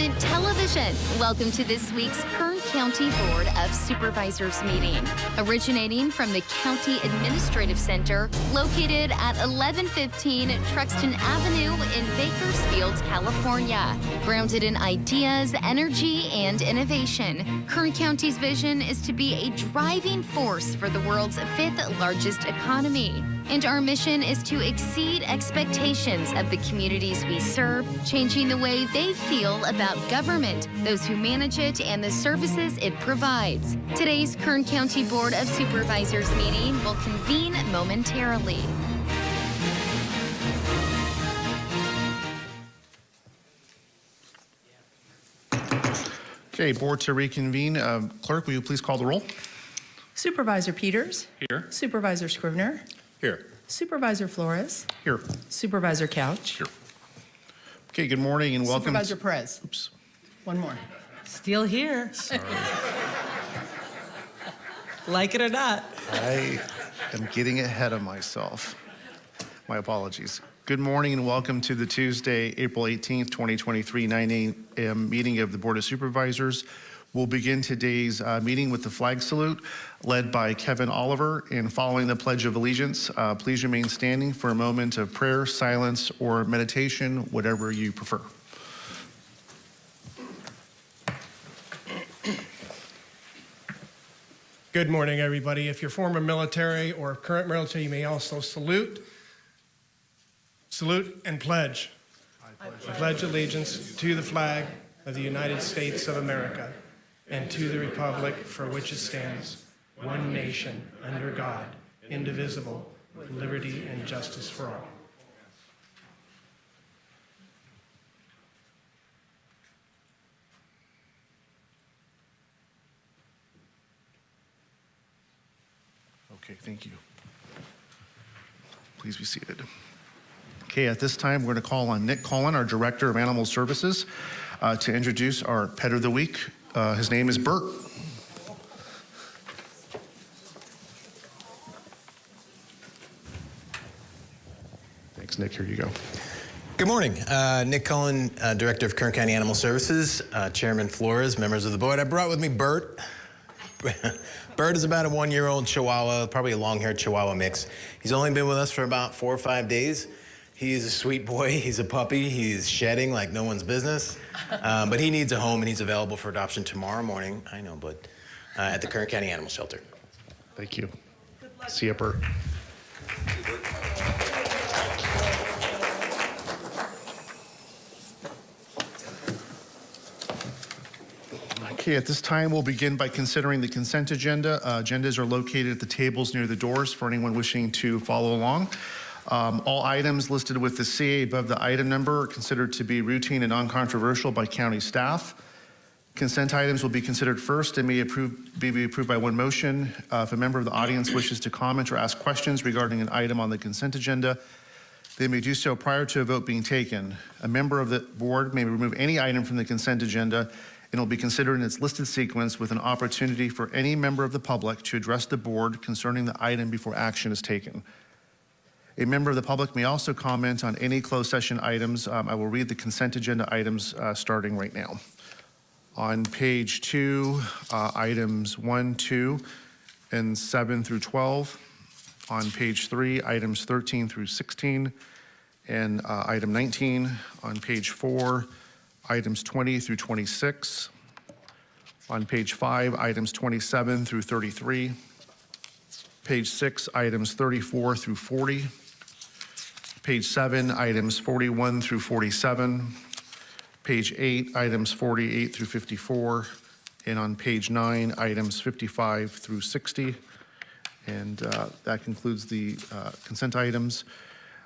Television. Welcome to this week's Kern County Board of Supervisors meeting. Originating from the County Administrative Center, located at 1115 Truxtun Avenue in Bakersfield, California. Grounded in ideas, energy, and innovation, Kern County's vision is to be a driving force for the world's fifth largest economy. And our mission is to exceed expectations of the communities we serve, changing the way they feel about government, those who manage it, and the services it provides. Today's Kern County Board of Supervisors meeting will convene momentarily. Okay, board to reconvene. Uh, Clerk, will you please call the roll? Supervisor Peters. Here. Supervisor Scrivner. Here. Supervisor Flores. Here. Supervisor Couch. Here. Okay, good morning and welcome. Supervisor Perez. Oops. One more. Still here. like it or not. I am getting ahead of myself. My apologies. Good morning and welcome to the Tuesday, April 18th, 2023, 9 a.m. meeting of the Board of Supervisors. We'll begin today's uh, meeting with the flag salute led by Kevin Oliver. And following the Pledge of Allegiance, uh, please remain standing for a moment of prayer, silence, or meditation, whatever you prefer. Good morning, everybody. If you're former military or current military, you may also salute. Salute and pledge. I pledge allegiance to the flag of the United States of America and to the republic for which it stands, one nation, under God, indivisible, with liberty and justice for all. Okay, thank you. Please be seated. Okay, at this time, we're going to call on Nick Cullen, our Director of Animal Services, uh, to introduce our Pet of the Week. Uh, his name is Bert. Thanks, Nick. Here you go. Good morning. Uh, Nick Cullen, uh, Director of Kern County Animal Services, uh, Chairman Flores, members of the board. I brought with me Bert. Bert is about a one-year-old Chihuahua, probably a long-haired Chihuahua mix. He's only been with us for about four or five days. He's a sweet boy. He's a puppy. He's shedding like no one's business. Um, but he needs a home, and he's available for adoption tomorrow morning. I know, but uh, at the Kern County Animal Shelter. Thank you. See you, Bert. Okay, at this time, we'll begin by considering the consent agenda. Uh, agendas are located at the tables near the doors for anyone wishing to follow along. Um, all items listed with the CA above the item number are considered to be routine and non-controversial by county staff. Consent items will be considered first and may approve, be approved by one motion. Uh, if a member of the audience wishes to comment or ask questions regarding an item on the consent agenda, they may do so prior to a vote being taken. A member of the board may remove any item from the consent agenda and will be considered in its listed sequence with an opportunity for any member of the public to address the board concerning the item before action is taken. A member of the public may also comment on any closed session items. Um, I will read the consent agenda items uh, starting right now. On page two, uh, items one, two, and seven through 12. On page three, items 13 through 16, and uh, item 19. On page four, items 20 through 26. On page five, items 27 through 33. Page six, items 34 through 40. Page seven, items 41 through 47. Page eight, items 48 through 54. And on page nine, items 55 through 60. And uh, that concludes the uh, consent items.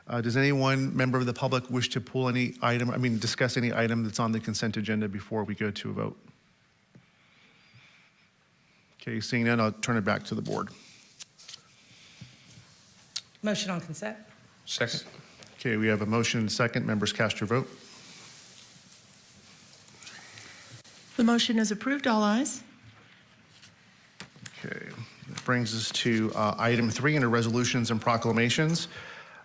Uh, Does anyone, member of the public, wish to pull any item, I mean, discuss any item that's on the consent agenda before we go to a vote? Okay, seeing none, I'll turn it back to the board. Motion on consent. Second. Okay, we have a motion and a second. Members cast your vote. The motion is approved. All ayes. Okay, that brings us to uh, item three under resolutions and proclamations.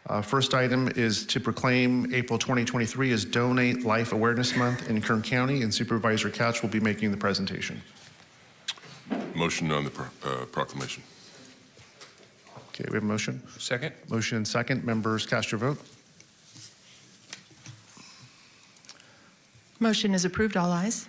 Uh, First item is to proclaim April 2023 as Donate Life Awareness Month in Kern County, and Supervisor Couch will be making the presentation. Motion on the pro- uh, proclamation. Okay, we have a motion? Second? Motion and second. Members, cast your vote. Motion is approved. All ayes.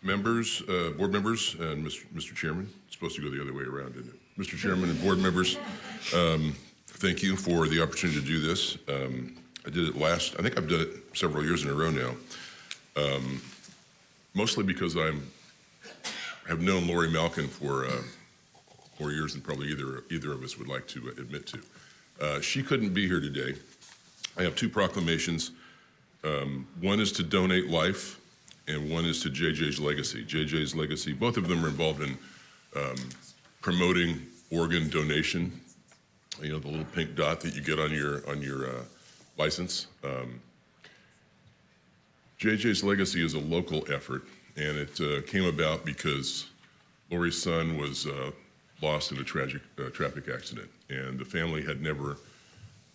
Members, uh, board members, and Mr. Mr. Chairman, it's supposed to go the other way around, isn't it? Mr. Chairman and board members, um, thank you for the opportunity to do this. Um, I did it last, I think I've done it several years in a row now, Um, mostly because I'm, have known Lori Malkin for uh, more years than probably either, either of us would like to admit to. Uh, She couldn't be here today. I have two proclamations. Um, One is to donate life, and one is to JJ's Legacy. JJ's Legacy, both of them are involved in um, promoting organ donation. You know, the little pink dot that you get on your, on your uh, license. Um, JJ's Legacy is a local effort, and it uh, came about because Lori's son was uh, lost in a tragic uh, traffic accident, and the family had never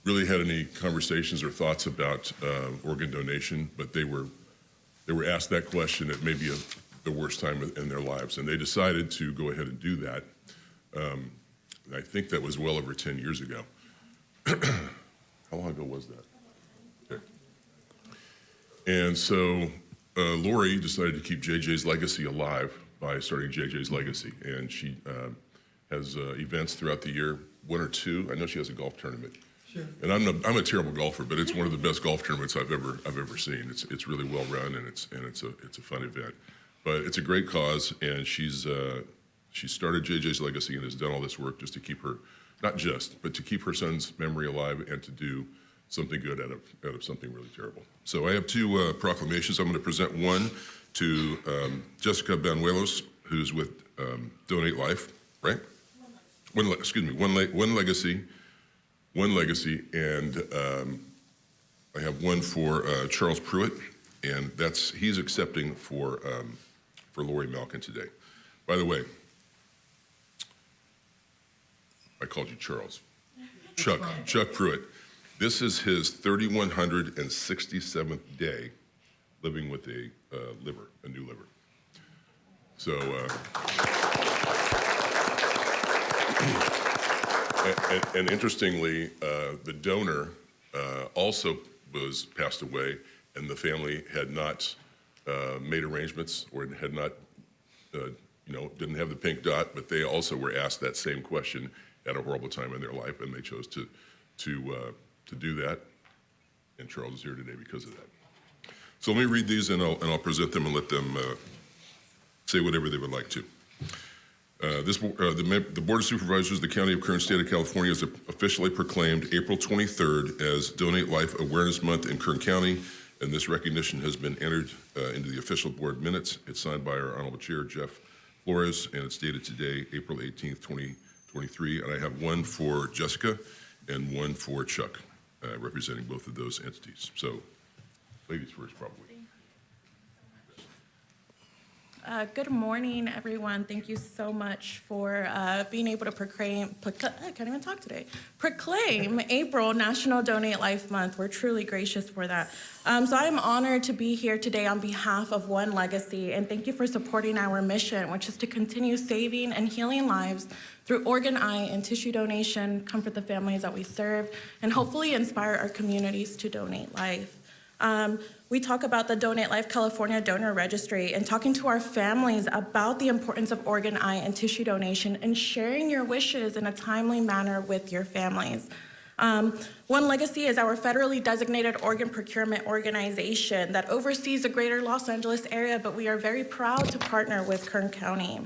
really had any conversations or thoughts about uh, organ donation, but they were they were asked that question at maybe a, the worst time in their lives, and they decided to go ahead and do that. Um, I think that was well over 10 years ago. How long ago was that? Okay. And so uh, Lori decided to keep JJ's legacy alive by starting JJ's Legacy, and she uh, has uh, events throughout the year, one or two. I know she has a golf tournament. Sure. And I'm, a, I'm a terrible golfer, but it's one of the best golf tournaments I've ever I've ever seen. It's it's really well run and it's and it's a it's a fun event, but it's a great cause. And she's uh, she started JJ's Legacy and has done all this work just to keep her, not just, but to keep her son's memory alive and to do something good out of out of something really terrible. So I have two uh, proclamations. I'm going to present one to um, Jessica Banuelos, who's with um, Donate Life, right? One, excuse me, one, le- one legacy, one legacy, and um, I have one for uh, Charles Pruitt, and that's he's accepting for um, for Lori Malkin today. By the way, I called you Charles. Chuck Chuck Pruitt. This is his 3167th day living with a uh, liver, a new liver. So. Uh, And, and- and interestingly, uh, the donor uh, also was passed away, and the family had not uh, made arrangements or had not, uh, you know, didn't have the pink dot, but they also were asked that same question at a horrible time in their life, and they chose to to uh, to do that. And Charles is here today because of that. So let me read these, and I'll and I'll present them and let them uh, say whatever they would like to. Uh, This, uh, the the Board of Supervisors the County of Kern, State of California has officially proclaimed April 23rd as Donate Life Awareness Month in Kern County, and this recognition has been entered uh, into the official board minutes. It's signed by our Honorable Chair, Jeff Flores, and it's dated today, April 18th, 2023. And I have one for Jessica and one for Chuck, uh, representing both of those entities. So, ladies first, probably. Uh, Good morning, everyone. Thank you so much for uh, being able to proclaim, proc- I can't even talk today, proclaim April National Donate Life Month. We're truly gracious for that. Um, So I'm honored to be here today on behalf of One Legacy, and thank you for supporting our mission, which is to continue saving and healing lives through organ, eye, and tissue donation, comfort the families that we serve, and hopefully inspire our communities to donate life. Um, we talk about the Donate Life California Donor Registry and talking to our families about the importance of organ, eye, and tissue donation and sharing your wishes in a timely manner with your families. Um, One Legacy is our federally designated organ procurement organization that oversees the greater Los Angeles area, but we are very proud to partner with Kern County.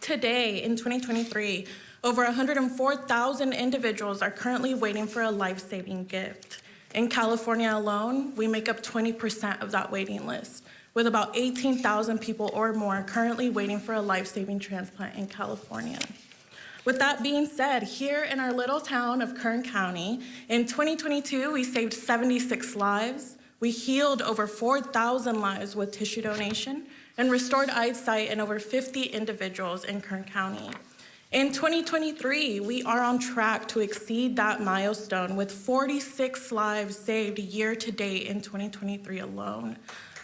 Today, in 2023, over 104,000 individuals are currently waiting for a life-saving gift. In California alone, we make up 20% of that waiting list. with about 18,000 people or more currently waiting for a life-saving transplant in California. With that being said, here in our little town of Kern County, in 2022, we saved 76 lives. We healed over 4,000 lives with tissue donation and restored eyesight in over 50 individuals in Kern County. In 2023, we are on track to exceed that milestone with 46 lives saved year to date in 2023 alone.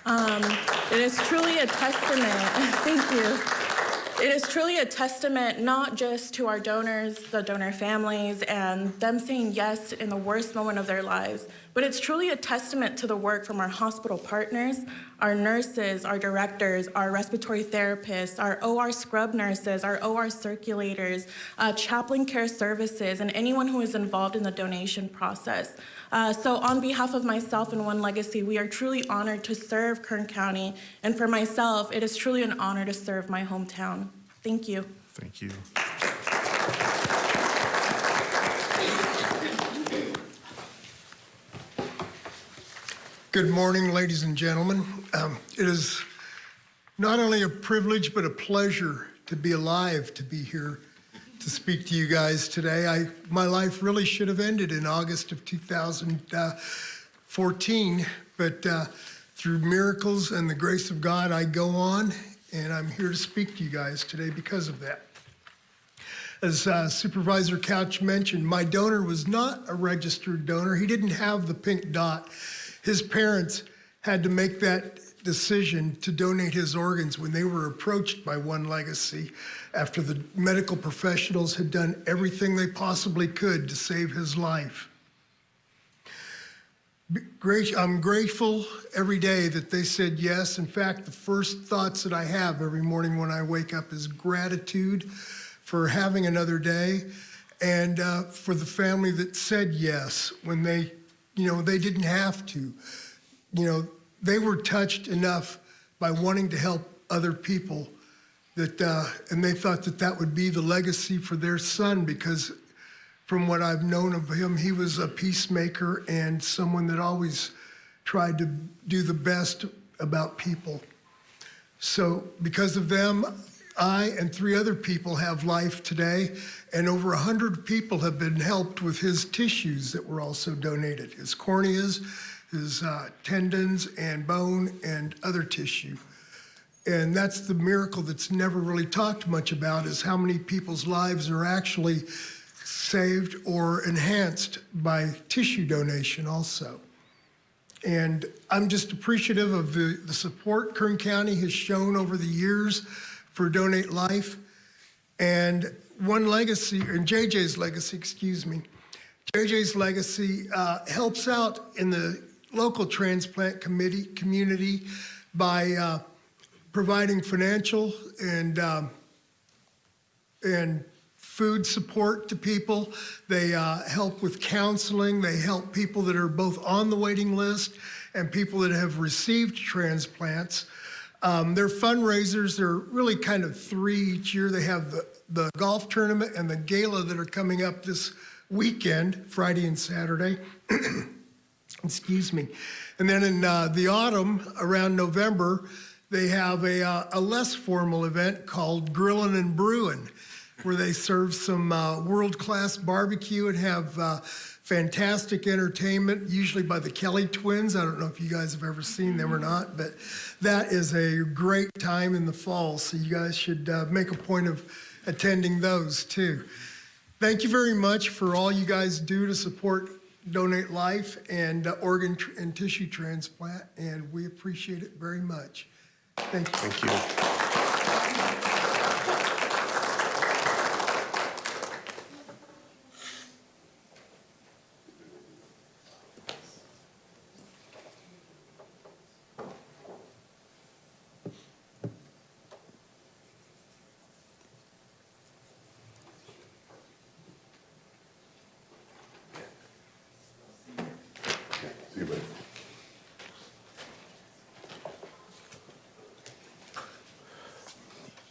Um, it is truly a testament, thank you. It is truly a testament not just to our donors, the donor families, and them saying yes in the worst moment of their lives, but it's truly a testament to the work from our hospital partners, our nurses, our directors, our respiratory therapists, our OR scrub nurses, our OR circulators, uh, chaplain care services, and anyone who is involved in the donation process. Uh, so on behalf of myself and One Legacy, we are truly honored to serve Kern County. And for myself, it is truly an honor to serve my hometown. Thank you. Thank you. Good morning, ladies and gentlemen. Um, It is not only a privilege, but a pleasure to be alive, to be here to speak to you guys today. I, my life really should have ended in August of 2014, but uh, through miracles and the grace of God, I go on, and I'm here to speak to you guys today because of that. As uh, Supervisor Couch mentioned, my donor was not a registered donor. He didn't have the pink dot. His parents had to make that decision to donate his organs when they were approached by One Legacy after the medical professionals had done everything they possibly could to save his life. I'm grateful every day that they said yes. In fact, the first thoughts that I have every morning when I wake up is gratitude for having another day and uh, for the family that said yes when they, you know, they didn't have to. You know, they were touched enough by wanting to help other people that, uh, and they thought that that would be the legacy for their son because from what I've known of him, he was a peacemaker and someone that always tried to do the best about people. So because of them, I and three other people have life today, and over 100 people have been helped with his tissues that were also donated, his corneas, his uh, tendons and bone and other tissue. And that's the miracle that's never really talked much about is how many people's lives are actually saved or enhanced by tissue donation also. And I'm just appreciative of the, the support Kern County has shown over the years for Donate Life. And One Legacy, and JJ's Legacy, excuse me, JJ's Legacy uh, helps out in the local transplant committee community by uh, providing financial and um, and food support to people. They uh, help with counseling. They help people that are both on the waiting list and people that have received transplants. Um, their fundraisers are really kind of three each year. They have the, the golf tournament and the gala that are coming up this weekend, Friday and Saturday. Excuse me. And then in uh, the autumn, around November, they have a, uh, a less formal event called Grillin' and Brewin', where they serve some uh, world-class barbecue and have uh, fantastic entertainment, usually by the Kelly twins. I don't know if you guys have ever seen them or not, but that is a great time in the fall, so you guys should uh, make a point of attending those too. Thank you very much for all you guys do to support Donate Life and uh, organ and tissue transplant, and we appreciate it very much. Thank you. Thank you. See you, buddy.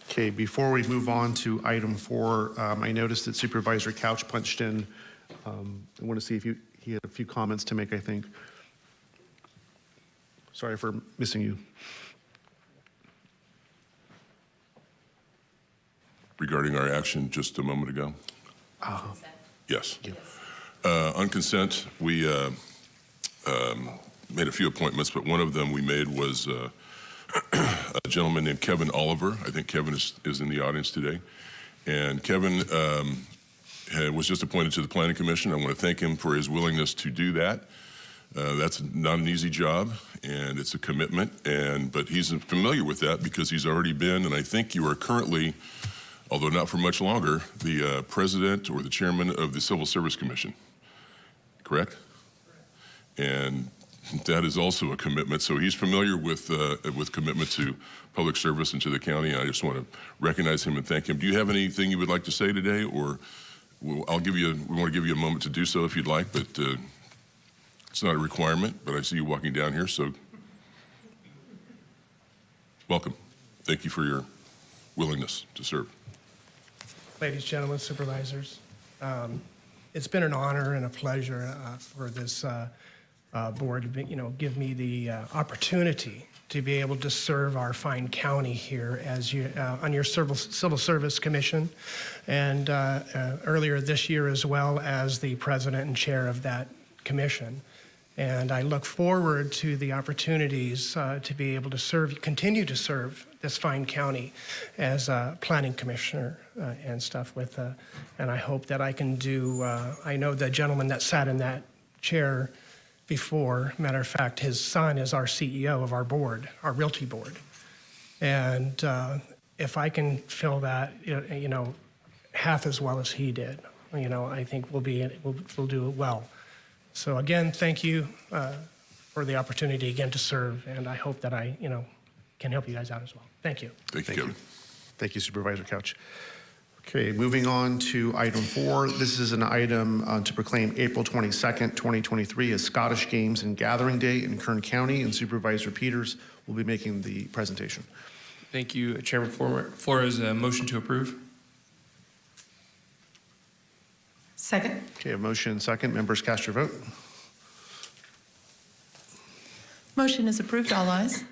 Okay, before we move on to item four, um, I noticed that Supervisor Couch punched in. Um, I want to see if you, he had a few comments to make, I think. Sorry for missing you. Regarding our action just a moment ago? Uh, yes. yes. Uh, on consent, we uh, um, made a few appointments, but one of them we made was uh, a gentleman named Kevin Oliver. I think Kevin is is in the audience today. And Kevin um, had- was just appointed to the Planning Commission. I want to thank him for his willingness to do that. Uh, That's not an easy job, and it's a commitment, and, but he's familiar with that because he's already been, and I think you are currently, although not for much longer, the uh, president or the chairman of the Civil Service Commission, correct? And that is also a commitment, so he's familiar with, uh, with commitment to public service and to the county, I just want to recognize him and thank him. Do you have anything you would like to say today, or well, I'll give you, we want to give you a moment to do so if you'd like, but uh, it's not a requirement, but I see you walking down here, so welcome. Thank you for your willingness to serve. Ladies, gentlemen, supervisors, um, it's been an honor and a pleasure uh, for this uh, board you know, give me the uh, opportunity to be able to serve our fine county here as you, uh, on your Civil Civil Service Commission, and uh, uh, earlier this year as well as the president and chair of that commission. And I look forward to the opportunities uh, to be able to serve, continue to serve this fine county as a planning commissioner and stuff with, and I hope that I can do, I know the gentleman that sat in that chair before, matter of fact, his son is our CEO of our board, our realty board. And uh, if I can fill that, you know- half as well as he did, you know, I think we'll be, we'll, we'll do it well. So again, thank you uh, for the opportunity again to serve, and I hope that I, you know, can help you guys out as well. Thank you. Thank you, Thank you. Thank you Supervisor Couch. Okay, moving on to item four. This is an item uh, to proclaim April 22nd, 2023 as Scottish Games and Gathering Day in Kern County, and Supervisor Peters will be making the presentation. Thank you, Chairman Flor- Flores. A motion to approve? Second? Okay, a motion second. Members cast your vote. Motion is approved. All ayes.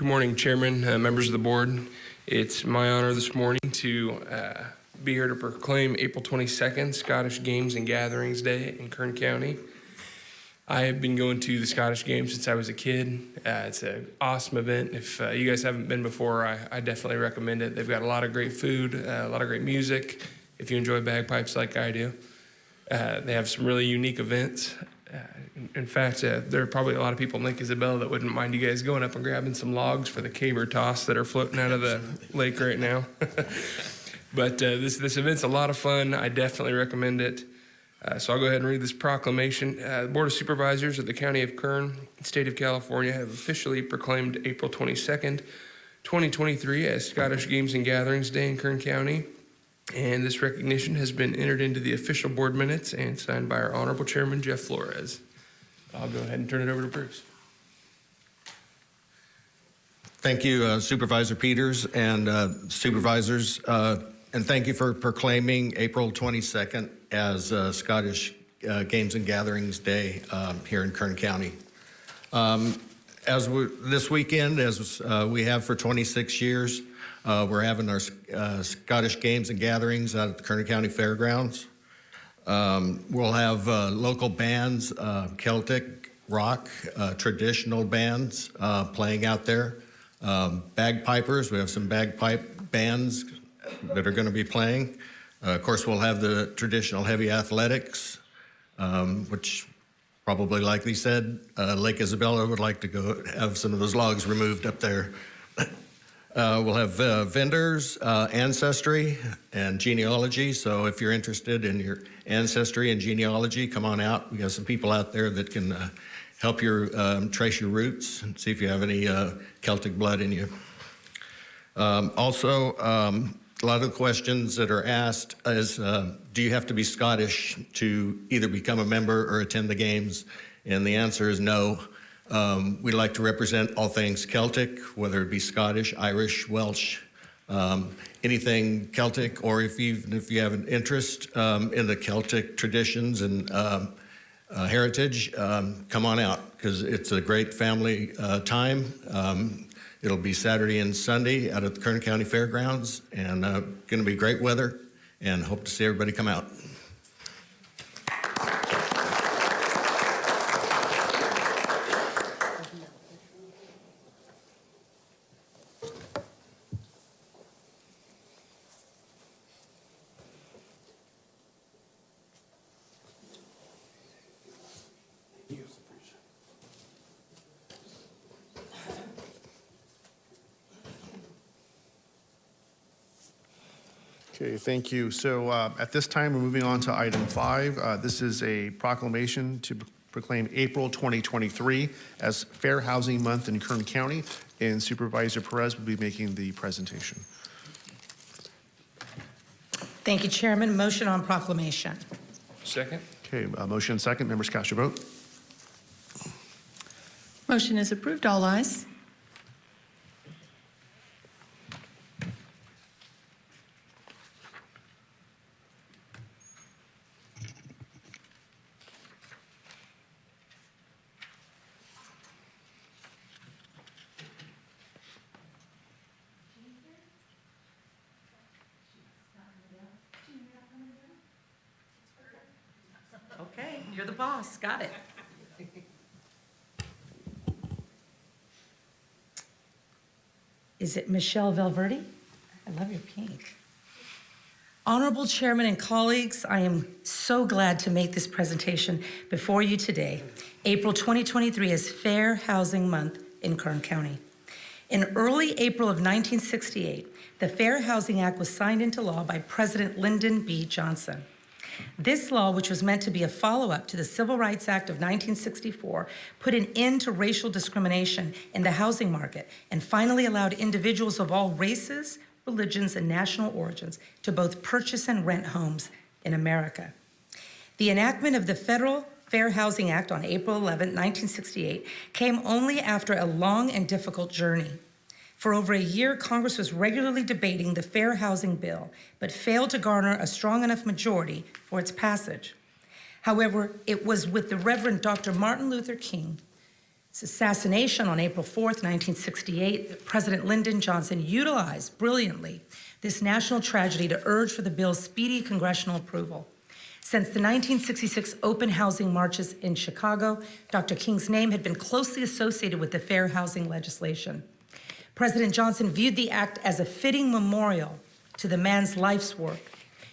Good morning, Chairman, uh, members of the board. It's my honor this morning to uh, be here to proclaim April 22nd Scottish Games and Gatherings Day in Kern County. I have been going to the Scottish Games since I was a kid. Uh, it's an awesome event. If uh, you guys haven't been before, I, I definitely recommend it. They've got a lot of great food, uh, a lot of great music. If you enjoy bagpipes like I do, uh, they have some really unique events. In, fact, uh, there are probably a lot of people in Lake Isabella that wouldn't mind you guys going up and grabbing some logs for the caber toss that are floating out of the lake right now. but uh, this this event's a lot of fun. I definitely recommend it. Uh, so I'll go ahead and read this proclamation. Uh, the Board of Supervisors of the County of Kern, State of California, have officially proclaimed April 22nd, 2023 as Scottish Games and Gatherings Day in Kern County. And this recognition has been entered into the official board minutes and signed by our Honorable Chairman, Jeff Flores. I'll go ahead and turn it over to Bruce. Thank you uh, Supervisor Peters and uh, supervisors, uh, and thank you for proclaiming April 22nd as uh, Scottish uh, Games and Gatherings Day um, here in Kern County. Um, As we, this weekend, as uh, we have for 26 years, we're having our Scottish Games and Gatherings out at the Kern County Fairgrounds. Um, We'll have uh, local bands, uh, Celtic, rock, uh, traditional bands uh, playing out there. Um, Bagpipers, we have some bagpipe bands that are going to be playing. Uh, Of course, we'll have the traditional heavy athletics, um, which probably, like they said, uh, Lake Isabella would like to go have some of those logs removed up there. Uh, we'll have uh, vendors, uh, ancestry, and genealogy. So if you're interested in your ancestry and genealogy, come on out. We got some people out there that can uh, help you um, trace your roots and see if you have any uh, Celtic blood in you. Um, also, um, a lot of the questions that are asked is, uh, do you have to be Scottish to either become a member or attend the games? And the answer is no. Um, we like to represent all things Celtic, whether it be Scottish, Irish, Welsh, um, anything Celtic, or if you if you have an interest um, in the Celtic traditions and um, uh, heritage, um, come on out because it's a great family uh, time. Um, it'll be Saturday and Sunday out at the Kern County Fairgrounds, and uh, going to be great weather. And hope to see everybody come out. Okay, thank you. So uh, at this time, we're moving on to item five. Uh, This is a proclamation to proclaim April 2023 as Fair Housing Month in Kern County, and Supervisor Perez will be making the presentation. Thank you, Chairman. Motion on proclamation. Second? Okay, uh, motion second. Members cast your vote. Motion is approved. All ayes. Is it Michelle Valverde? I love your pink. Honorable Chairman and colleagues, I am so glad to make this presentation before you today. April 2023 is Fair Housing Month in Kern County. In early April of 1968, the Fair Housing Act was signed into law by President Lyndon B. Johnson. This law, which was meant to be a follow-up to the Civil Rights Act of 1964, put an end to racial discrimination in the housing market and finally allowed individuals of all races, religions, and national origins to both purchase and rent homes in America. The enactment of the Federal Fair Housing Act on April 11, 1968, came only after a long and difficult journey. For over a year, Congress was regularly debating the Fair Housing Bill, but failed to garner a strong enough majority for its passage. However, it was with the Reverend Dr. Martin Luther King's assassination on April 4, 1968, that President Lyndon Johnson utilized brilliantly this national tragedy to urge for the bill's speedy congressional approval. Since the 1966 open housing marches in Chicago, Dr. King's name had been closely associated with the fair housing legislation. President Johnson viewed the act as a fitting memorial to the man's life's work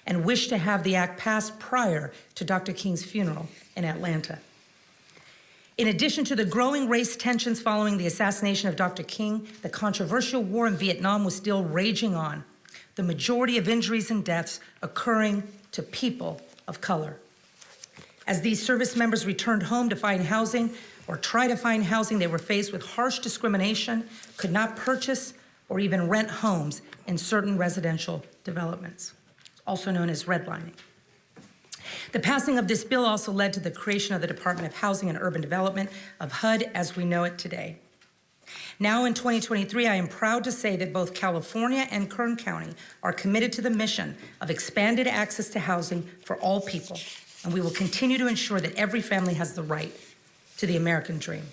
and wished to have the act passed prior to Dr. King's funeral in Atlanta. In addition to the growing race tensions following the assassination of Dr. King, the controversial war in Vietnam was still raging on, the majority of injuries and deaths occurring to people of color. As these service members returned home to find housing or try to find housing, they were faced with harsh discrimination, could not purchase or even rent homes in certain residential developments, also known as redlining. The passing of this bill also led to the creation of the Department of Housing and Urban Development of HUD as we know it today. Now in 2023, I am proud to say that both California and Kern County are committed to the mission of expanded access to housing for all people, and we will continue to ensure that every family has the right to the American dream.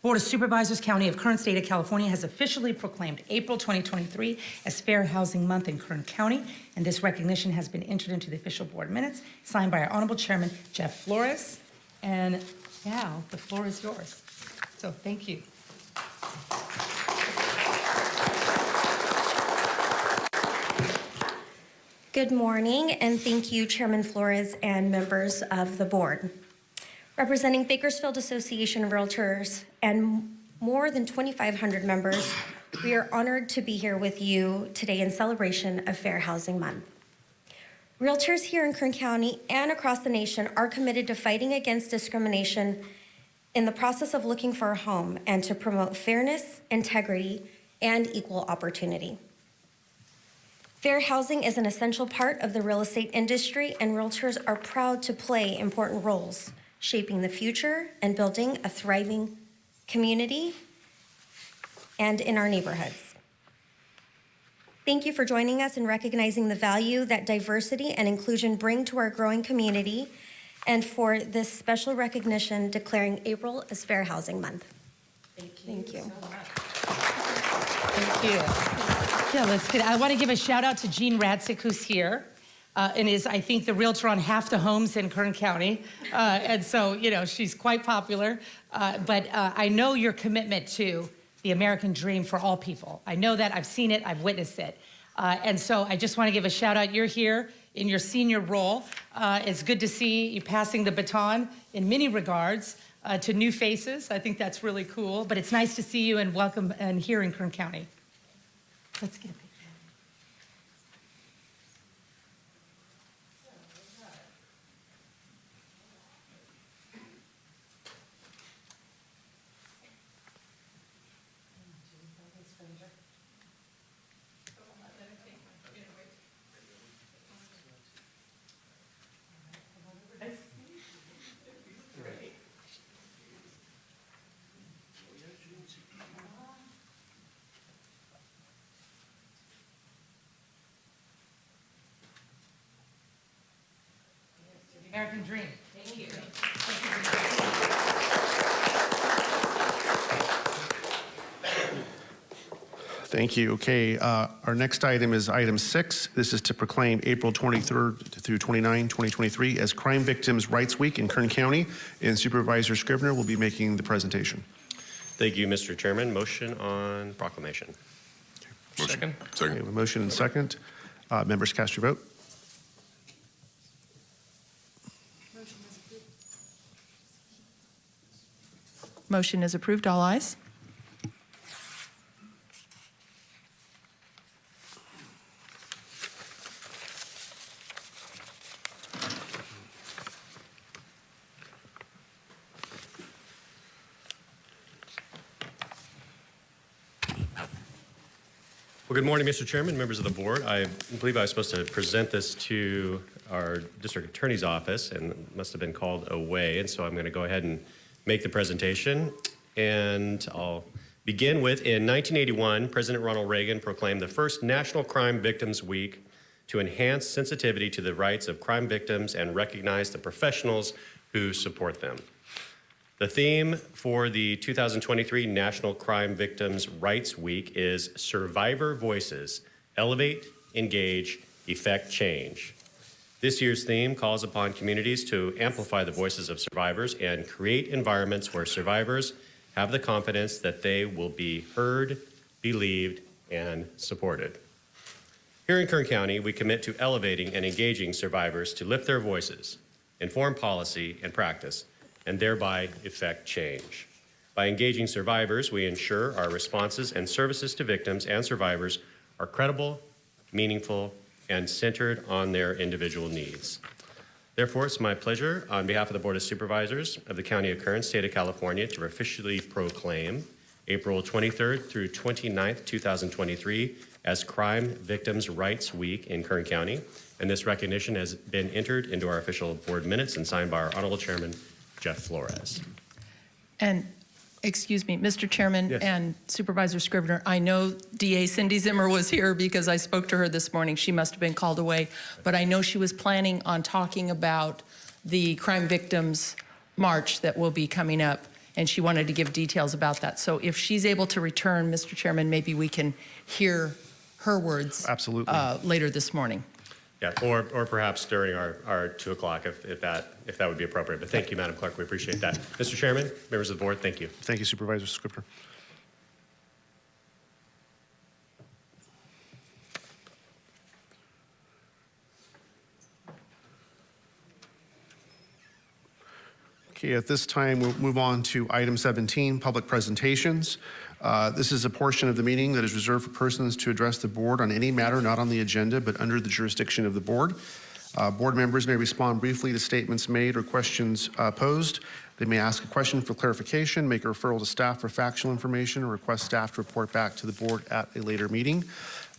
Board of Supervisors, County of Kern, State of California has officially proclaimed April 2023 as Fair Housing Month in Kern County, and this recognition has been entered into the official board minutes, signed by our Honorable Chairman, Jeff Flores. And now, the floor is yours. So thank you. Good morning, and thank you, Chairman Flores and members of the board. Representing Bakersfield Association of Realtors and more than 2,500 members, we are honored to be here with you today in celebration of Fair Housing Month. Realtors here in Kern County and across the nation are committed to fighting against discrimination in the process of looking for a home and to promote fairness, integrity, and equal opportunity. Fair housing is an essential part of the real estate industry, and realtors are proud to play important roles shaping the future and building a thriving community and in our neighborhoods. Thank you for joining us and recognizing the value that diversity and inclusion bring to our growing community and for this special recognition declaring April as Fair Housing Month. Thank you. Thank you. Yeah, let's get, I want to give a shout out to Jean Radsick, who's here. Uh, and is, I think, the realtor on half the homes in Kern County. Uh, and so, you know, she's quite popular. Uh, but uh, I know your commitment to the American dream for all people. I know that, I've seen it, I've witnessed it. Uh, and so I just want to give a shout out. You're here in your senior role. Uh, it's good to see you passing the baton in many regards uh, to new faces. I think that's really cool. But it's nice to see you and welcome and here in Kern County. Let's get dream. Thank you. Thank you. Okay, uh, our next item is item six. This is to proclaim April 23rd through 29, 2023 as Crime Victims' Rights Week in Kern County, and Supervisor Scrivner will be making the presentation. Thank you, Mr. Chairman. Motion on proclamation. Second. Okay, we have a motion and second. Uh, Members, cast your vote. Motion is approved. All ayes. Well, good morning, Mr. Chairman, members of the board. I believe I was supposed to present this to our district attorney's office and must have been called away. And so I'm going to go ahead and make the presentation. And I'll begin with, in 1981, President Ronald Reagan proclaimed the first National Crime Victims Week to enhance sensitivity to the rights of crime victims and recognize the professionals who support them. The theme for the 2023 National Crime Victims' Rights Week is Survivor Voices Elevate, Engage, Effect Change. This year's theme calls upon communities to amplify the voices of survivors and create environments where survivors have the confidence that they will be heard, believed, and supported. Here in Kern County, we commit to elevating and engaging survivors to lift their voices, inform policy and practice, and thereby effect change. By engaging survivors, we ensure our responses and services to victims and survivors are credible, meaningful, and centered on their individual needs. Therefore, it's my pleasure, on behalf of the Board of Supervisors of the County of Kern, State of California, to officially proclaim April 23rd through 29th, 2023 as Crime Victims' Rights Week in Kern County. And this recognition has been entered into our official board minutes and signed by our Honorable Chairman, Jeff Flores. And, excuse me, Mr. Chairman Yes. and Supervisor Scrivner, I know DA Cindy Zimmer was here because I spoke to her this morning. She must have been called away. But I know she was planning on talking about the Crime Victims March that will be coming up, and she wanted to give details about that. So if she's able to return, Mr. Chairman, maybe we can hear her words. Absolutely. uh, Later this morning. Yeah, or, or perhaps during our, our 2 o'clock if, if that, if that would be appropriate. But thank you, Madam Clerk, we appreciate that. Mr. Chairman, members of the board, thank you. Thank you, Supervisor Scrivner. Okay, at this time, we'll move on to item 17, public presentations. Uh, This is a portion of the meeting that is reserved for persons to address the board on any matter not on the agenda but under the jurisdiction of the board. Uh, Board members may respond briefly to statements made or questions uh, posed. They may ask a question for clarification, make a referral to staff for factual information, or request staff to report back to the board at a later meeting.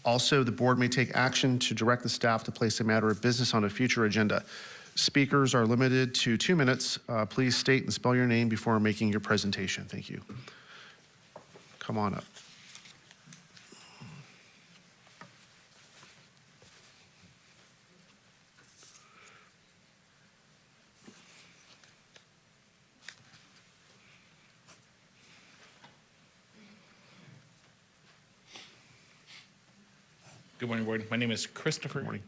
Also, the board may take action to direct the staff to place a matter of business on a future agenda. Speakers are limited to two minutes. Uh, Please state and spell your name before making your presentation. Thank you. Come on up. Good morning, Board. My name is Christopher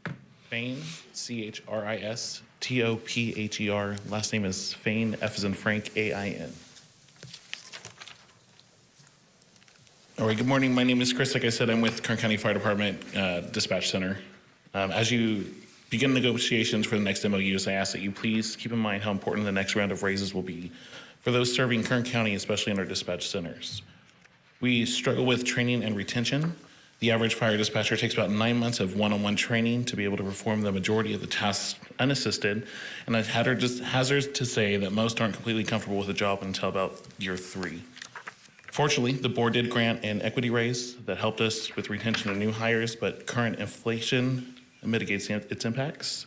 Fain, C H R I S T O P H E R. Last name is Fain, F as in Frank, A I N. All right, good morning. My name is Chris. Like I said, I'm with Kern County Fire Department uh, Dispatch Center. Um, As you begin negotiations for the next MOUs, I ask that you please keep in mind how important the next round of raises will be for those serving Kern County, especially in our dispatch centers. We struggle with training and retention. The average fire dispatcher takes about nine months of one-on-one training to be able to perform the majority of the tasks unassisted. And I'd hazard hazard to say that most aren't completely comfortable with the job until about year three. Fortunately, the board did grant an equity raise that helped us with retention of new hires, but current inflation mitigates its impacts.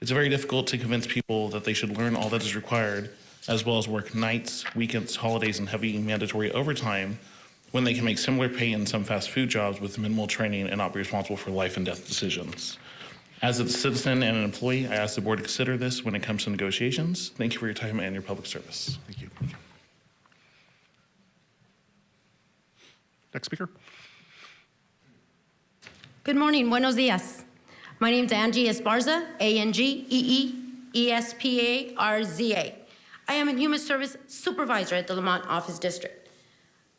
It's very difficult to convince people that they should learn all that is required, as well as work nights, weekends, holidays, and heavy mandatory overtime when they can make similar pay in some fast food jobs with minimal training and not be responsible for life and death decisions. As a citizen and an employee, I ask the board to consider this when it comes to negotiations. Thank you for your time and your public service. Thank you. Next speaker. Good morning, buenos dias. My name is Angie Esparza, A-N-G-E-E-E-S-P-A-R-Z-A. I am a Human Service Supervisor at the Lamont Office District.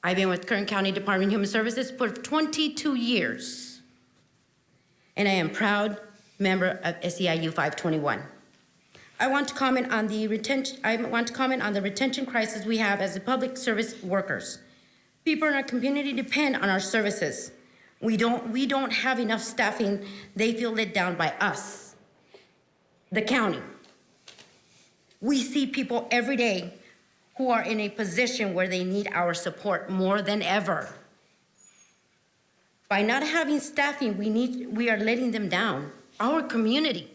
I've been with Kern County Department of Human Services for 22 years, and I am proud member of SEIU 521. I want to comment on the retention, I want to comment on the retention crisis we have as public service workers. People in our community depend on our services. We don't, we don't have enough staffing. They feel let down by us, the county. We see people every day who are in a position where they need our support more than ever. By not having staffing, we need, we are letting them down, our community.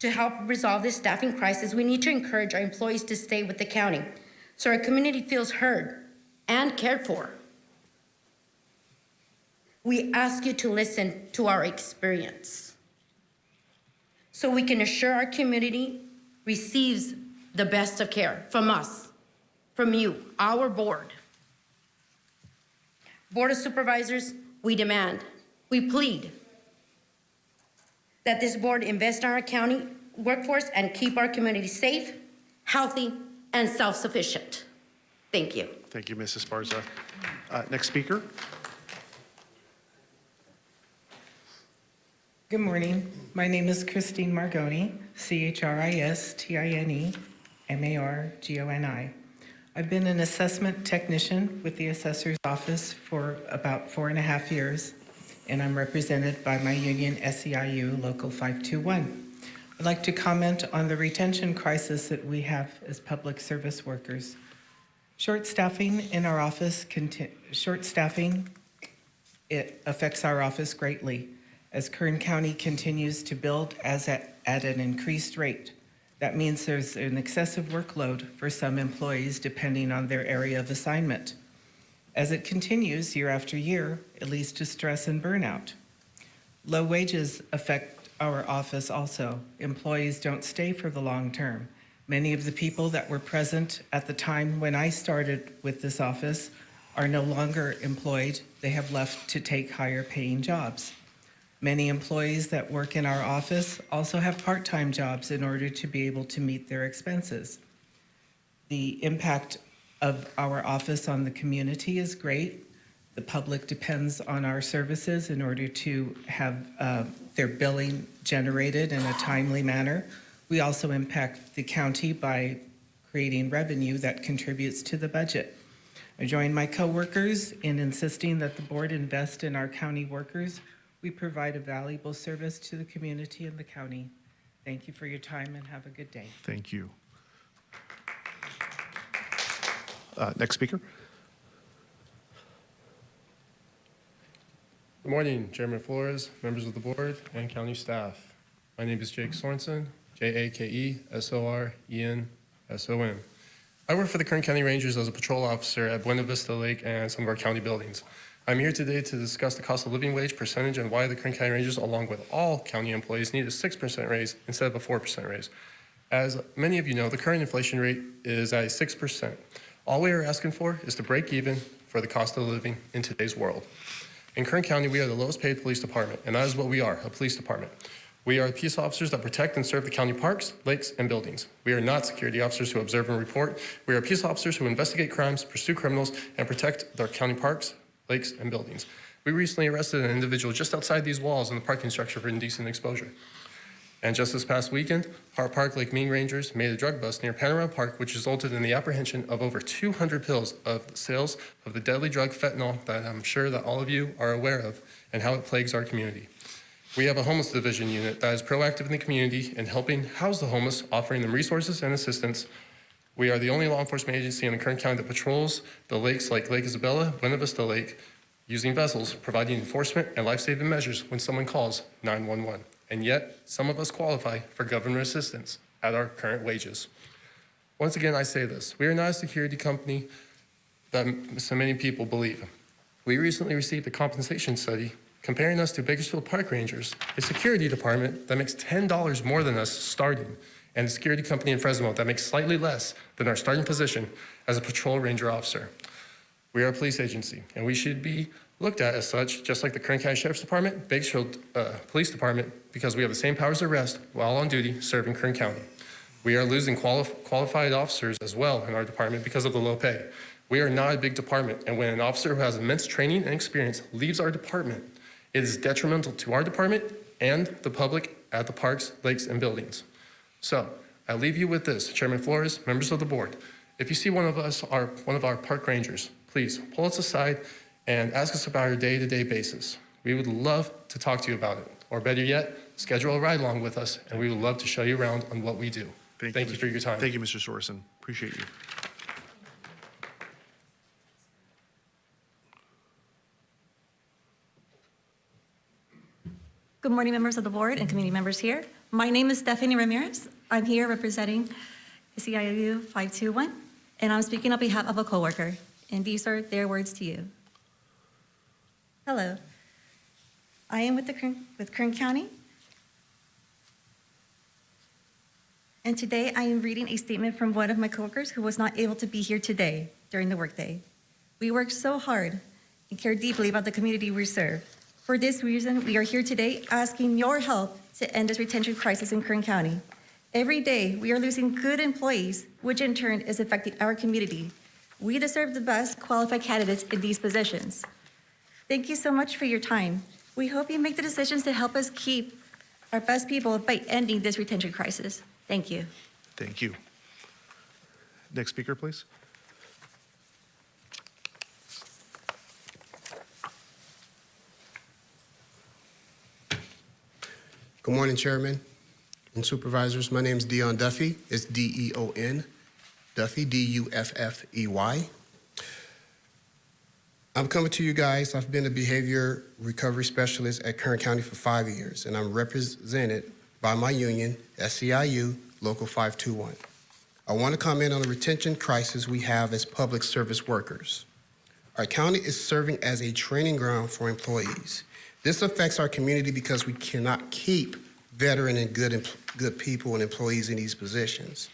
To help resolve this staffing crisis, we need to encourage our employees to stay with the county so our community feels heard and cared for. We ask you to listen to our experience so we can assure our community receives the best of care from us, from you, our board. Board of Supervisors, we demand, we plead that this board invest in our county workforce and keep our community safe, healthy, and self-sufficient. Thank you. Thank you, Mrs. Barza. Uh, Next speaker. Good morning. My name is Christine Margoni, C-H-R-I-S-T-I-N-E, M-A-R-G-O-N-I. I've been an assessment technician with the assessor's office for about four and a half years, and I'm represented by my union SEIU Local 521. I'd like to comment on the retention crisis that we have as public service workers. Short staffing in our office, short staffing, it affects our office greatly as Kern County continues to build as at, at an increased rate. That means there's an excessive workload for some employees depending on their area of assignment. As it continues year after year, it leads to stress and burnout. Low wages affect our office also. Employees don't stay for the long term. Many of the people that were present at the time when I started with this office are no longer employed. They have left to take higher paying jobs. Many employees that work in our office also have part-time jobs in order to be able to meet their expenses. The impact of our office on the community is great. The public depends on our services in order to have uh, their billing generated in a timely manner. We also impact the county by creating revenue that contributes to the budget. I join my coworkers in insisting that the board invest in our county workers. We provide a valuable service to the community and the county. Thank you for your time and have a good day. Thank you. Uh, Next speaker. Good morning, Chairman Flores, members of the board, and county staff. My name is Jake Sorenson, J A K E S O R E N S O N. I work for the Kern County Rangers as a patrol officer at Buena Vista Lake and some of our county buildings. I'm here today to discuss the cost of living wage percentage and why the Kern County Rangers, along with all county employees, need a 6% raise instead of a 4% raise. As many of you know, the current inflation rate is at 6%. All we are asking for is to break even for the cost of living in today's world. In Kern County, we are the lowest paid police department, and that is what we are, a police department. We are peace officers that protect and serve the county parks, lakes, and buildings. We are not security officers who observe and report. We are peace officers who investigate crimes, pursue criminals, and protect our county parks, lakes, and buildings. We recently arrested an individual just outside these walls in the parking structure for indecent exposure. And just this past weekend, Hart Park Lake Ming Rangers made a drug bust near Panorama Park, which resulted in the apprehension of over 200 pills of sales of the deadly drug fentanyl that I'm sure that all of you are aware of and how it plagues our community. We have a homeless division unit that is proactive in the community and helping house the homeless, offering them resources and assistance. We are the only law enforcement agency in the Kern County that patrols the lakes like Lake Isabella, Buena Vista Lake, using vessels, providing enforcement and life-saving measures when someone calls 911. And yet, some of us qualify for government assistance at our current wages. Once again, I say this, we are not a security company that so many people believe. We recently received a compensation study comparing us to Bakersfield Park Rangers, a security department that makes $10 more than us starting, and a security company in Fresno that makes slightly less than our starting position as a patrol ranger officer. We are a police agency, and we should be looked at as such, just like the Kern County Sheriff's Department, Bakersfield uh, Police Department, because we have the same powers of arrest while on duty serving Kern County. We are losing quali qualified officers as well in our department because of the low pay. We are not a big department, and when an officer who has immense training and experience leaves our department, it is detrimental to our department and the public at the parks, lakes, and buildings. So I leave you with this, Chairman Flores, members of the board. If you see one of us, our, one of our park rangers, please pull us aside and ask us about our day-to-day basis. We would love to talk to you about it, or better yet, schedule a ride along with us, and we would love to show you around on what we do. Thank, you, for your time. Thank you, Mr. Sorenson. Appreciate you. Good morning, members of the board and committee members here. My name is Stephanie Ramirez. I'm here representing SEIU 521, and I'm speaking on behalf of a coworker, and these are their words to you. Hello. I am with, the Kern, with Kern County, and today I am reading a statement from one of my coworkers who was not able to be here today during the workday. We work so hard and care deeply about the community we serve. For this reason, we are here today asking your help to end this retention crisis in Kern County. Every day, we are losing good employees, which in turn is affecting our community. We deserve the best qualified candidates in these positions. Thank you so much for your time. We hope you make the decisions to help us keep our best people by ending this retention crisis. Thank you. Thank you. Next speaker, please. Good morning, Chairman and Supervisors. My name is Deon Duffey. It's D-E-O-N, Duffy, D-U-F-F-E-Y. I'm coming to you guys. I've been a behavior recovery specialist at Kern County for five years, and I'm represented by my union, SEIU Local 521. I want to comment on the retention crisis we have as public service workers. Our county is serving as a training ground for employees. This affects our community because we cannot keep veteran and good, good people and employees in these positions.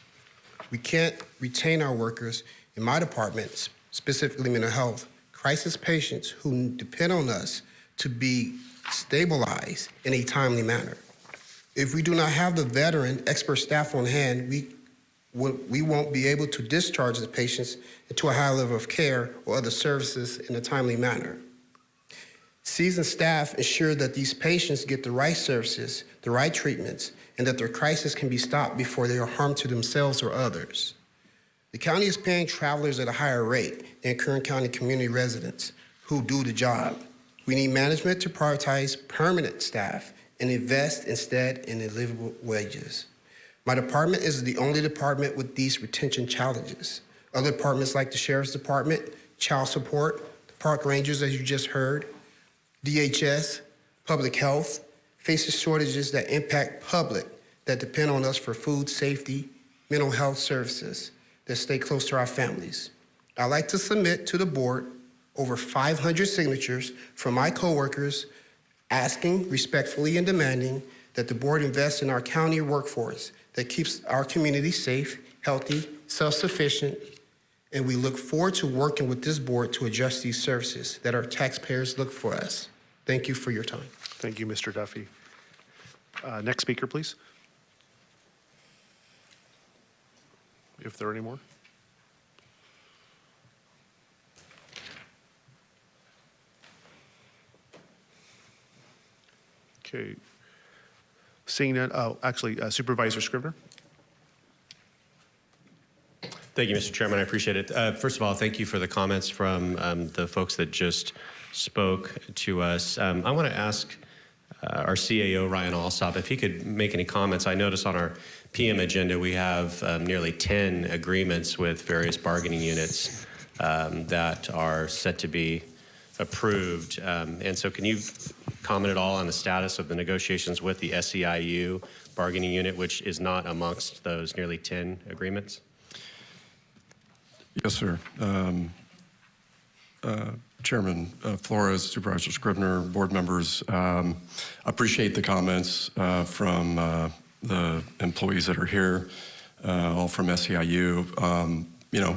We can't retain our workers in my department, specifically mental health, crisis patients who depend on us to be stabilized in a timely manner. If we do not have the veteran expert staff on hand, we, we won't be able to discharge the patients into a high level of care or other services in a timely manner. Seasoned staff ensure that these patients get the right services, the right treatments, and that their crisis can be stopped before they are harmed to themselves or others. The county is paying travelers at a higher rate than Kern County community residents who do the job. We need management to prioritize permanent staff and invest instead in livable wages. My department is the only department with these retention challenges. Other departments like the Sheriff's Department, Child Support, the Park Rangers, as you just heard, DHS, Public Health, faces shortages that impact public that depend on us for food safety, mental health services that stay close to our families. I'd like to submit to the board over 500 signatures from my coworkers asking respectfully and demanding that the board invest in our county workforce that keeps our community safe, healthy, self-sufficient, and we look forward to working with this board to adjust these services that our taxpayers look for us. Thank you for your time. Thank you, Mr. Duffey. Uh, Next speaker, please. If there are any more. Okay. Seeing that, oh, actually uh, Supervisor Scrivner. Thank you, Mr. Chairman. I appreciate it. Uh, first of all, thank you for the comments from um, the folks that just spoke to us. Um, I want to ask uh, our CAO, Ryan Alsop, if he could make any comments. I notice on our PM agenda we have um, nearly 10 agreements with various bargaining units um, that are set to be approved. Um, and so can you comment at all on the status of the negotiations with the SEIU bargaining unit, which is not amongst those nearly 10 agreements? Yes, sir. Um, uh, Chairman uh, Flores, Supervisor Scrivner, board members, um, appreciate the comments uh, from uh, the employees that are here, uh, all from SEIU. Um, you know,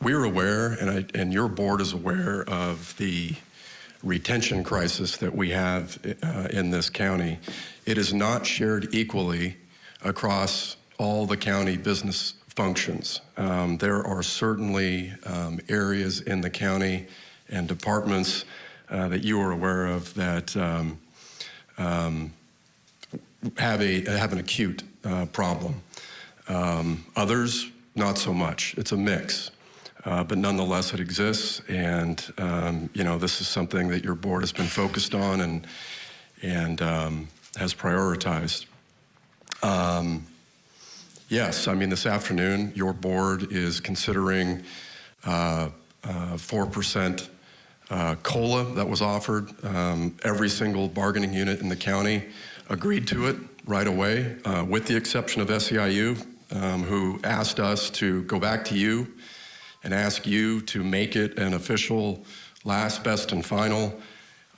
we're aware, and, I, and your board is aware of the retention crisis that we have uh, in this county. It is not shared equally across all the county business functions. Um, there are certainly um, areas in the county and departments uh, that you are aware of that um, um have a have an acute uh, problem. Um, others, not so much. It's a mix. Uh, but nonetheless, it exists, and um, you know this is something that your board has been focused on and and has prioritized. Um, Yes, I mean, this afternoon, your board is considering 4% uh, uh, uh, COLA that was offered. Um, every single bargaining unit in the county agreed to it right away, with the exception of SEIU, um, who asked us to go back to you and ask you to make it an official last, best, and final,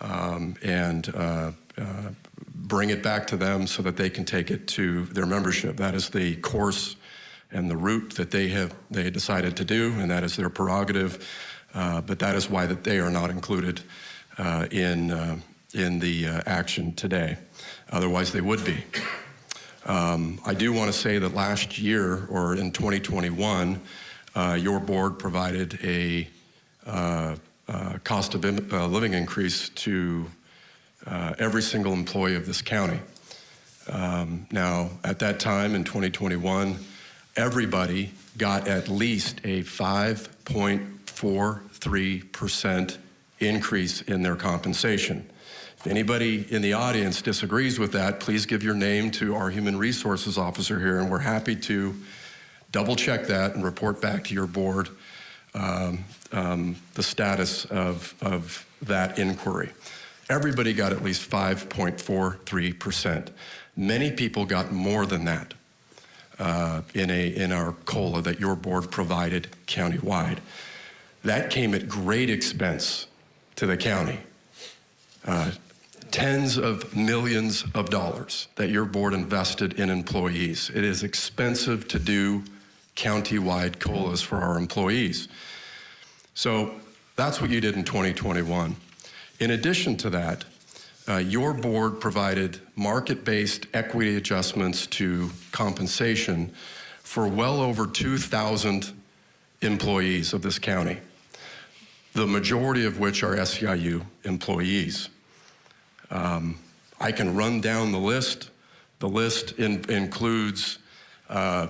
um, and uh, uh, bring it back to them so that they can take it to their membership. That is the course and the route that they have they decided to do, and that is their prerogative. Uh, but that is why that they are not included uh, in uh, in the uh, action today. Otherwise, they would be. Um, I do want to say that last year, or in 2021, uh, your board provided a uh, cost of living increase to uh, every single employee of this county. Um, now, at that time in 2021, everybody got at least a 5.43% increase in their compensation. If anybody in the audience disagrees with that, please give your name to our human resources officer here, and we're happy to double check that and report back to your board um, um, the status of, of that inquiry. Everybody got at least 5.43%. Many people got more than that uh, in, a, in our COLA that your board provided countywide. That came at great expense to the county. Uh, tens of millions of dollars that your board invested in employees. It is expensive to do county-wide COLAs for our employees. So that's what you did in 2021. In addition to that, uh, your board provided market-based equity adjustments to compensation for well over 2,000 employees of this county, the majority of which are SEIU employees. Um, I can run down the list. The list in, includes uh,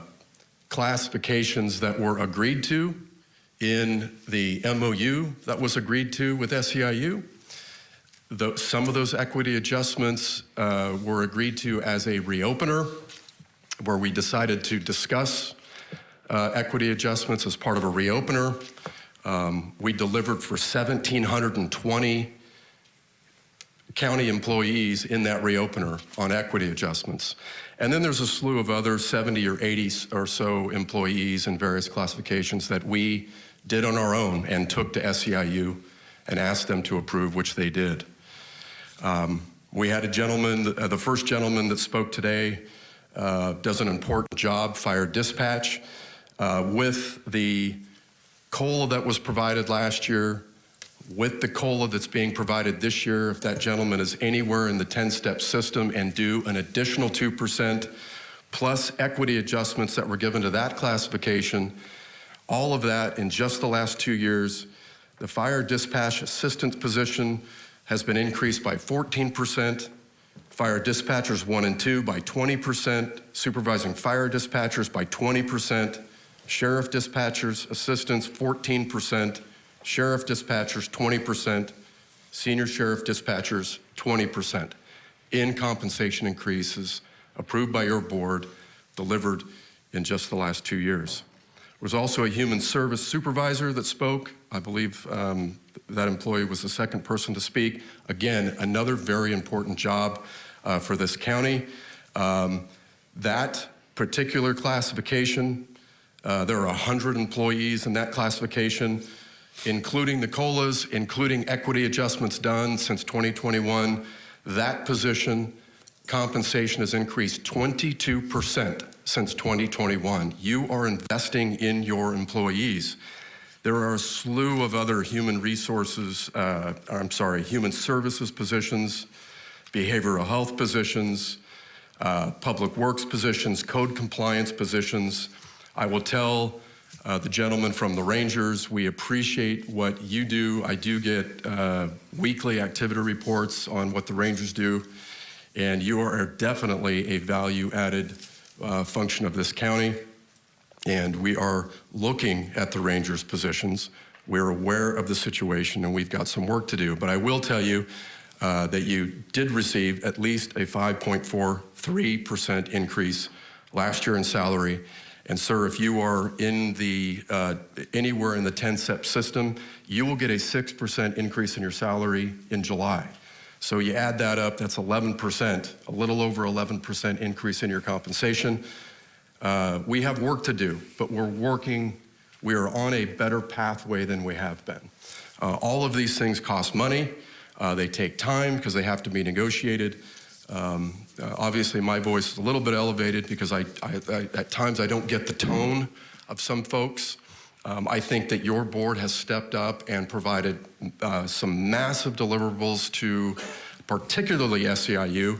classifications that were agreed to in the MOU that was agreed to with SEIU the, some of those equity adjustments uh, were agreed to as a reopener, where we decided to discuss uh, equity adjustments as part of a reopener. Um, we delivered for 1,720 county employees in that reopener on equity adjustments. And then there's a slew of other 70 or 80 or so employees in various classifications that we did on our own and took to SEIU and asked them to approve, which they did. Um, we had a gentleman, uh, the first gentleman that spoke today uh, does an important job, fire dispatch. Uh, with the COLA that was provided last year, with the COLA that's being provided this year, if that gentleman is anywhere in the 10-step system and do an additional 2%, plus equity adjustments that were given to that classification, all of that in just the last two years, the fire dispatch assistant position has been increased by 14%, fire dispatchers one and two by 20%, supervising fire dispatchers by 20%, sheriff dispatchers, assistants 14%, sheriff dispatchers 20%, senior sheriff dispatchers 20% in compensation increases approved by your board, delivered in just the last two years. There was also a human service supervisor that spoke. I believe um, that employee was the second person to speak. Again, another very important job uh, for this county. Um, that particular classification, uh, there are 100 employees in that classification including the COLAs, including equity adjustments done since 2021, that position compensation has increased 22% since 2021. You are investing in your employees. There are a slew of other human resources, uh, I'm sorry, human services positions, behavioral health positions, uh, public works positions, code compliance positions. I will tell uh, the gentleman from the Rangers. We appreciate what you do. I do get uh, weekly activity reports on what the Rangers do, and you are definitely a value-added uh, function of this county. And we are looking at the Rangers' positions. We're aware of the situation, and we've got some work to do. But I will tell you uh, that you did receive at least a 5.43% increase last year in salary, and sir, if you are in the, uh, anywhere in the 10-step system, you will get a 6% increase in your salary in July. So you add that up, that's 11%, a little over 11% increase in your compensation. Uh, we have work to do, but we're working, we are on a better pathway than we have been. Uh, all of these things cost money. Uh, they take time because they have to be negotiated. Um, uh, obviously, my voice is a little bit elevated because I, I, I, at times I don't get the tone of some folks. Um, I think that your board has stepped up and provided uh, some massive deliverables to particularly SEIU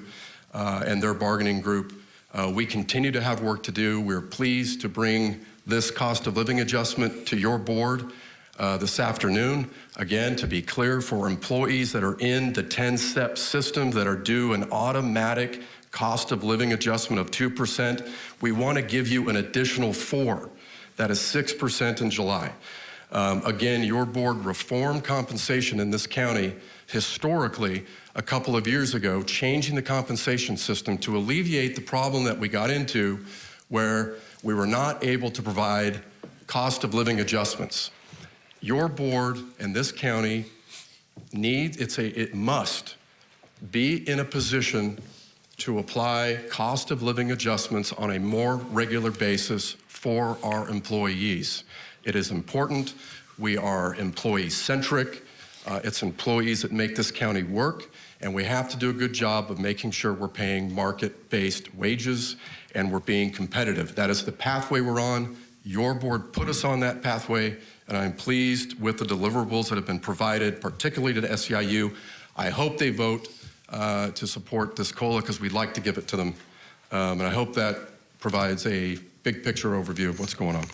and their bargaining group. Uh, we continue to have work to do. We're pleased to bring this cost of living adjustment to your board uh, this afternoon. Again, to be clear, for employees that are in the 10-step system that are due an automatic cost of living adjustment of 2%, we want to give you an additional four. That is 6% in July. Um, again, your board reformed compensation in this county historically a couple of years ago, changing the compensation system to alleviate the problem that we got into where we were not able to provide cost of living adjustments your board and this county need, it's a, it must be in a position to apply cost of living adjustments on a more regular basis for our employees. It is important. We are employee centric. Uh, it's employees that make this county work, and we have to do a good job of making sure we're paying market-based wages and we're being competitive. That is the pathway we're on. Your board put us on that pathway and I'm pleased with the deliverables that have been provided, particularly to the SEIU. I hope they vote uh, to support this COLA because we'd like to give it to them. Um, and I hope that provides a big picture overview of what's going on.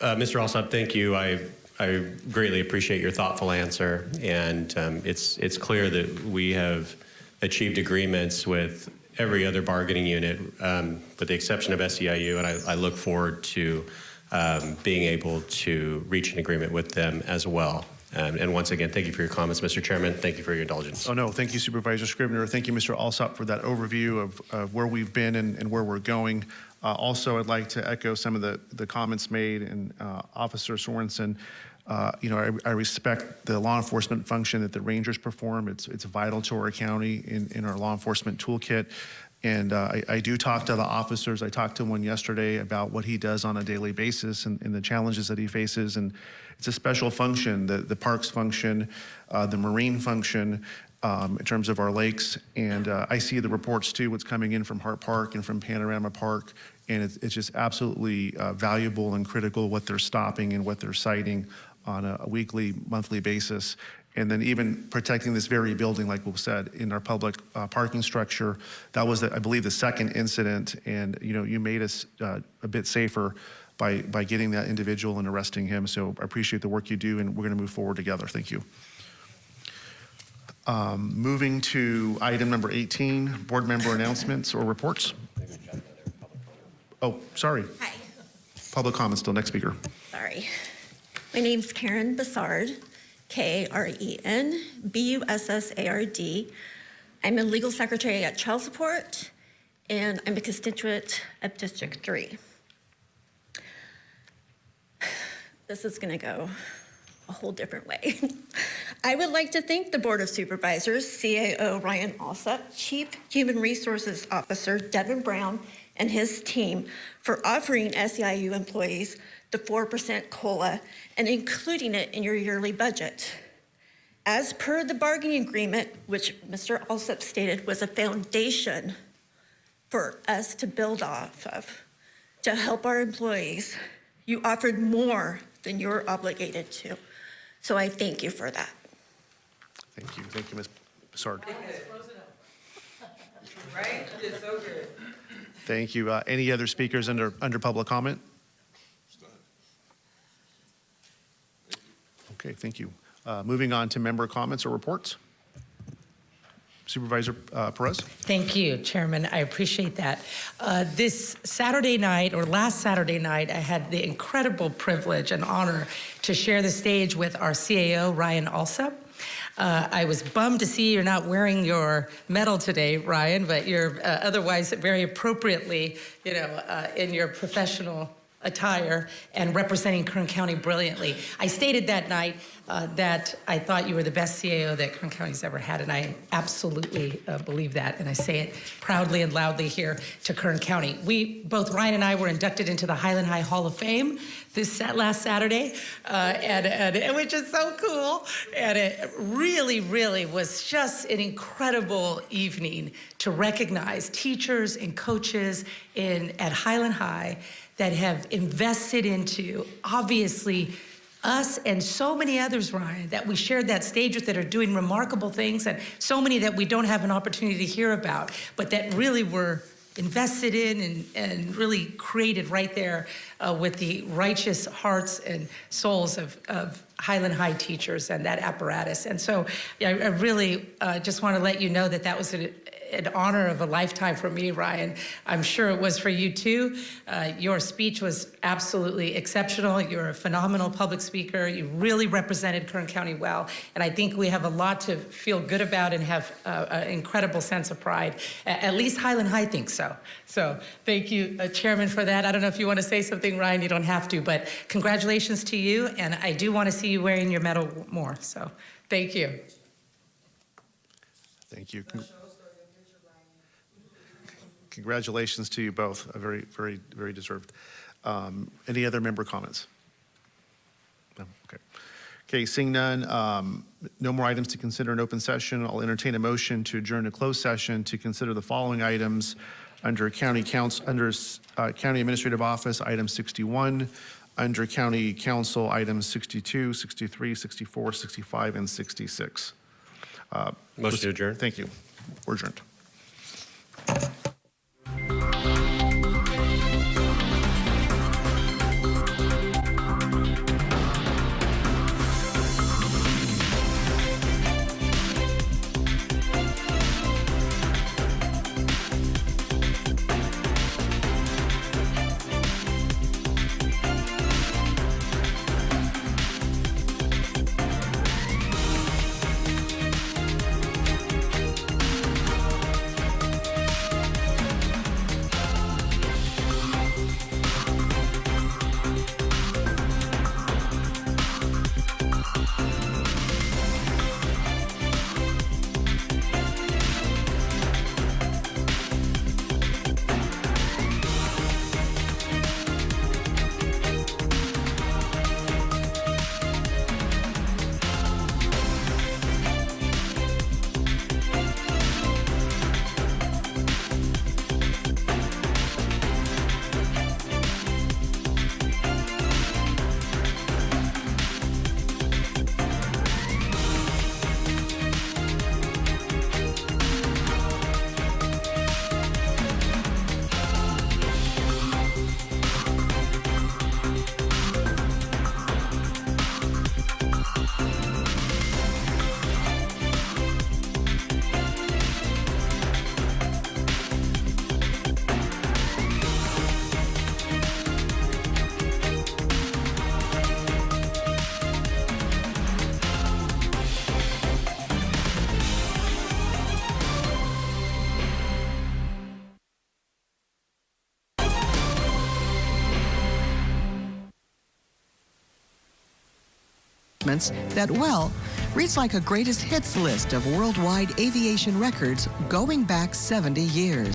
Uh, Mr. Alsop, thank you. I, I greatly appreciate your thoughtful answer. And um, it's, it's clear that we have achieved agreements with every other bargaining unit, um, with the exception of SEIU, and I, I look forward to um, being able to reach an agreement with them as well. Um, and once again, thank you for your comments, Mr. Chairman. Thank you for your indulgence. Oh, no, thank you, Supervisor Scrivner. Thank you, Mr. Alsop, for that overview of, of where we've been and, and where we're going. Uh, also, I'd like to echo some of the, the comments made, and uh, Officer Sorenson Uh, You know, I I respect the law enforcement function that the Rangers perform. It's it's vital to our county in in our law enforcement toolkit. And uh, I I do talk to the officers. I talked to one yesterday about what he does on a daily basis and and the challenges that he faces. And it's a special function, the the parks function, uh, the marine function, um, in terms of our lakes. And uh, I see the reports too, what's coming in from Hart Park and from Panorama Park. And it's, it's just absolutely uh, valuable and critical what they're stopping and what they're citing on a, a weekly, monthly basis. And then even protecting this very building, like we said, in our public uh, parking structure. That was, the, I believe, the second incident. And, you know, you made us uh, a bit safer by, by getting that individual and arresting him. So I appreciate the work you do, and we're going to move forward together. Thank you. Um, Moving to item number 18, board member announcements or reports. Oh, sorry. Hi. Public comment still. Next speaker. Sorry. My name's Karen Bussard, K-R-E-N, B-U-S-S-A-R-D. I'm a legal secretary at Child Support, and I'm a constituent of District 3. This is going to go a whole different way. I would like to thank the Board of Supervisors, CAO Ryan Alsop, Chief Human Resources Officer Devin Brown, and his team for offering SEIU employees the 4% COLA and including it in your yearly budget. As per the bargaining agreement, which Mr. Alsop stated was a foundation for us to build off of, to help our employees, you offered more than you're obligated to. So I thank you for that. Thank you. Thank you, Ms. Bussard. Right? It's so good. Thank you. Uh, Any other speakers under, under public comment? Okay, thank you. Uh, Moving on to member comments or reports. Supervisor uh, Perez? Thank you, Chairman. I appreciate that. Uh, this Saturday night, or last Saturday night, I had the incredible privilege and honor to share the stage with our CAO, Ryan Alsop. Uh, I was bummed to see you're not wearing your medal today, Ryan, but you're uh, otherwise very appropriately, you know, uh, in your professional attire and representing Kern County brilliantly. I stated that night uh, that I thought you were the best CAO that Kern County's ever had, and I absolutely uh, believe that, and I say it proudly and loudly here to Kern County. We, both Ryan and I were inducted into the Highland High Hall of Fame this last Saturday, uh, and, and which is so cool, and it really, really was just an incredible evening to recognize teachers and coaches in, at Highland High that have invested into, obviously, us and so many others, Ryan, that we shared that stage with that are doing remarkable things, and so many that we don't have an opportunity to hear about, but that really were invested in and, and really created right there uh, with the righteous hearts and souls of, of Highland High teachers and that apparatus. And so I, I really uh, just want to let you know that that was an, an honor of a lifetime for me, Ryan. I'm sure it was for you too. Uh, your speech was absolutely exceptional. You're a phenomenal public speaker. You really represented Kern County well. And I think we have a lot to feel good about and have uh, an incredible sense of pride. At least Highland High thinks so. So thank you, uh, Chairman, for that. I don't know if you want to say something, Ryan. You don't have to, but congratulations to you. And I do want to see you wearing your medal more. So thank you. Thank you. Con- Congratulations to you both. A very, very, very deserved. Um, Any other member comments? No? Okay. Okay, seeing none, um, no more items to consider in open session. I'll entertain a motion to adjourn to closed session to consider the following items under county counsel, under uh, county administrative office, item 61, under county counsel, items 62, 63, 64, 65, and 66. Uh, Motion to adjourn. Thank you. We're adjourned. Announcements that, well, reads like a greatest hits list of worldwide aviation records going back 70 years.